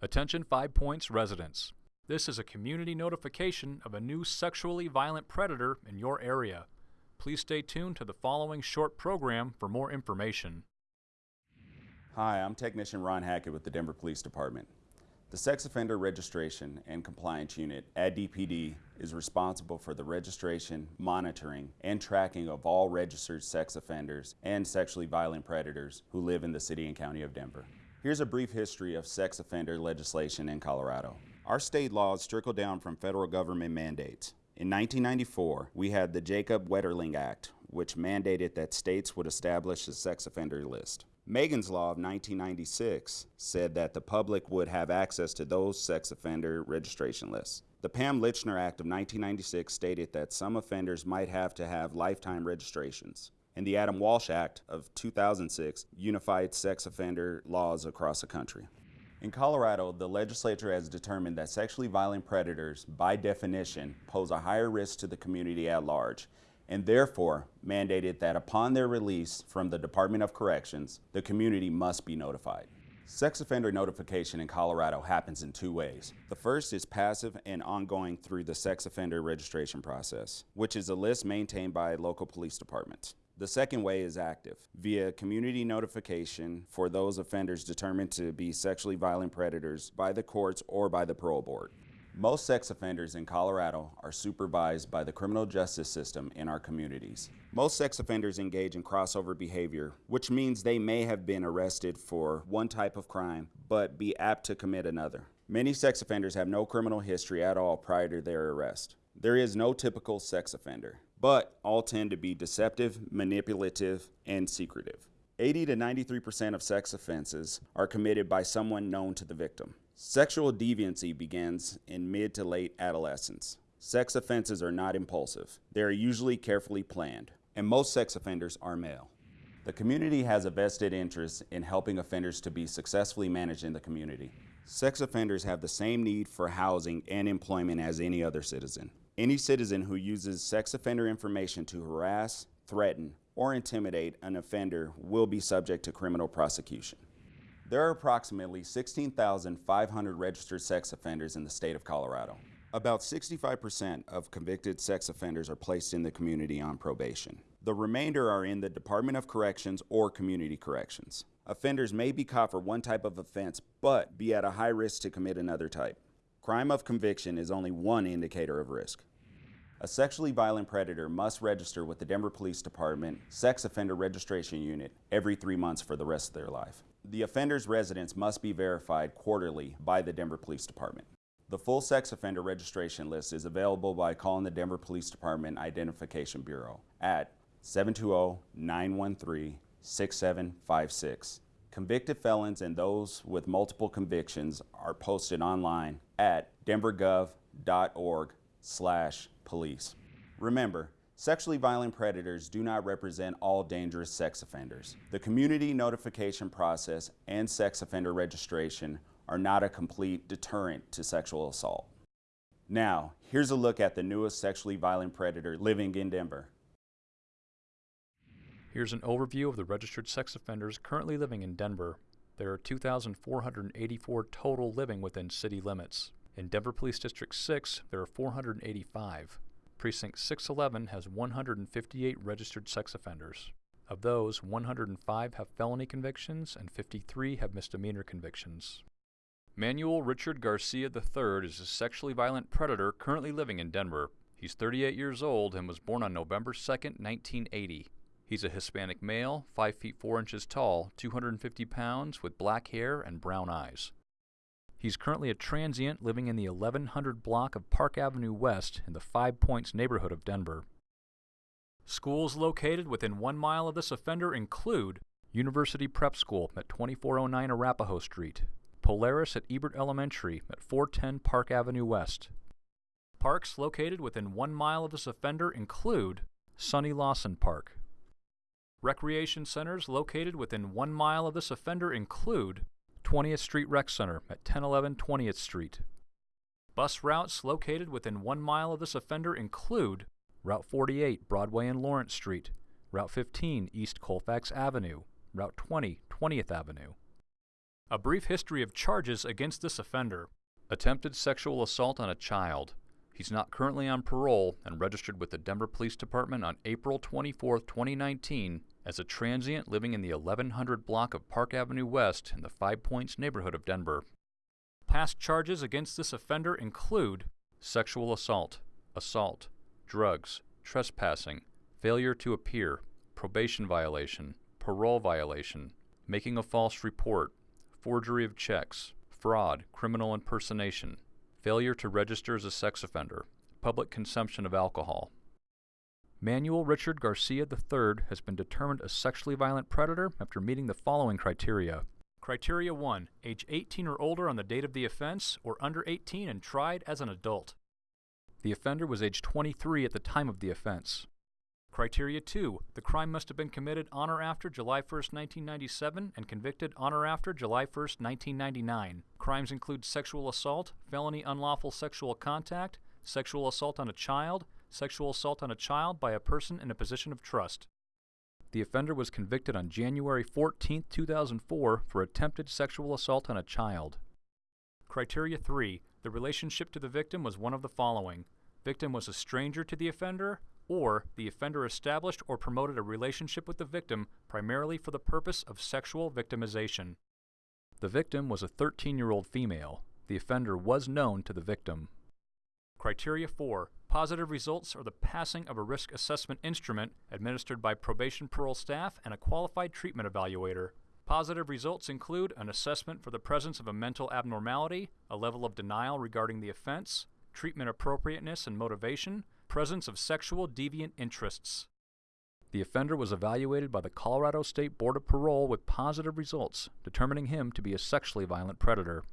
Attention Five Points residents. This is a community notification of a new sexually violent predator in your area. Please stay tuned to the following short program for more information. Hi, I'm Technician Ron Hackett with the Denver Police Department. The Sex Offender Registration and Compliance Unit at DPD is responsible for the registration, monitoring, and tracking of all registered sex offenders and sexually violent predators who live in the City and County of Denver. Here's a brief history of sex offender legislation in Colorado. Our state laws trickle down from federal government mandates. In 1994, we had the Jacob Wetterling Act, which mandated that states would establish a sex offender list. Megan's Law of 1996 said that the public would have access to those sex offender registration lists. The Pam Lychner Act of 1996 stated that some offenders might have to have lifetime registrations and the Adam Walsh Act of 2006 unified sex offender laws across the country. In Colorado, the legislature has determined that sexually violent predators, by definition, pose a higher risk to the community at large, and therefore mandated that upon their release from the Department of Corrections, the community must be notified. Sex offender notification in Colorado happens in two ways. The first is passive and ongoing through the sex offender registration process, which is a list maintained by local police departments. The second way is active, via community notification for those offenders determined to be sexually violent predators by the courts or by the parole board. Most sex offenders in Colorado are supervised by the criminal justice system in our communities. Most sex offenders engage in crossover behavior, which means they may have been arrested for one type of crime, but be apt to commit another. Many sex offenders have no criminal history at all prior to their arrest. There is no typical sex offender but all tend to be deceptive, manipulative, and secretive. 80 to 93% of sex offenses are committed by someone known to the victim. Sexual deviancy begins in mid to late adolescence. Sex offenses are not impulsive. They are usually carefully planned, and most sex offenders are male. The community has a vested interest in helping offenders to be successfully managed in the community. Sex offenders have the same need for housing and employment as any other citizen. Any citizen who uses sex offender information to harass, threaten, or intimidate an offender will be subject to criminal prosecution. There are approximately 16,500 registered sex offenders in the state of Colorado. About 65% of convicted sex offenders are placed in the community on probation. The remainder are in the Department of Corrections or Community Corrections. Offenders may be caught for one type of offense, but be at a high risk to commit another type. Crime of conviction is only one indicator of risk. A sexually violent predator must register with the Denver Police Department Sex Offender Registration Unit every three months for the rest of their life. The offender's residence must be verified quarterly by the Denver Police Department. The full sex offender registration list is available by calling the Denver Police Department Identification Bureau at 720-913-6756. Convicted felons and those with multiple convictions are posted online at denvergov.org slash police. Remember, sexually violent predators do not represent all dangerous sex offenders. The community notification process and sex offender registration are not a complete deterrent to sexual assault. Now, here's a look at the newest sexually violent predator living in Denver. Here's an overview of the registered sex offenders currently living in Denver. There are 2,484 total living within city limits. In Denver Police District 6, there are 485. Precinct 611 has 158 registered sex offenders. Of those, 105 have felony convictions and 53 have misdemeanor convictions. Manuel Richard Garcia III is a sexually violent predator currently living in Denver. He's 38 years old and was born on November 2, 1980. He's a Hispanic male, 5 feet 4 inches tall, 250 pounds, with black hair and brown eyes. He's currently a transient living in the 1100 block of Park Avenue West in the Five Points neighborhood of Denver. Schools located within one mile of this offender include University Prep School at 2409 Arapahoe Street, Polaris at Ebert Elementary at 410 Park Avenue West. Parks located within one mile of this offender include Sonny Lawson Park. Recreation centers located within one mile of this offender include 20th Street Rec Center at 1011 20th Street. Bus routes located within one mile of this offender include Route 48 Broadway and Lawrence Street, Route 15 East Colfax Avenue, Route 20 20th Avenue. A brief history of charges against this offender. Attempted sexual assault on a child. He's not currently on parole and registered with the Denver Police Department on April 24, 2019, as a transient living in the 1100 block of Park Avenue West in the Five Points neighborhood of Denver. Past charges against this offender include sexual assault, assault, drugs, trespassing, failure to appear, probation violation, parole violation, making a false report, forgery of checks, fraud, criminal impersonation, failure to register as a sex offender, public consumption of alcohol. Manuel Richard Garcia III has been determined a sexually violent predator after meeting the following criteria. Criteria 1. Age 18 or older on the date of the offense, or under 18 and tried as an adult. The offender was age 23 at the time of the offense. Criteria 2. The crime must have been committed on or after July 1, 1997 and convicted on or after July 1, 1999. Crimes include sexual assault, felony unlawful sexual contact, sexual assault on a child, sexual assault on a child by a person in a position of trust. The offender was convicted on January 14, 2004 for attempted sexual assault on a child. Criteria 3. The relationship to the victim was one of the following. Victim was a stranger to the offender, or the offender established or promoted a relationship with the victim primarily for the purpose of sexual victimization. The victim was a 13 year old female. The offender was known to the victim. Criteria 4. Positive results are the passing of a risk assessment instrument administered by probation parole staff and a qualified treatment evaluator. Positive results include an assessment for the presence of a mental abnormality, a level of denial regarding the offense, treatment appropriateness and motivation, presence of sexual deviant interests. The offender was evaluated by the Colorado State Board of Parole with positive results, determining him to be a sexually violent predator.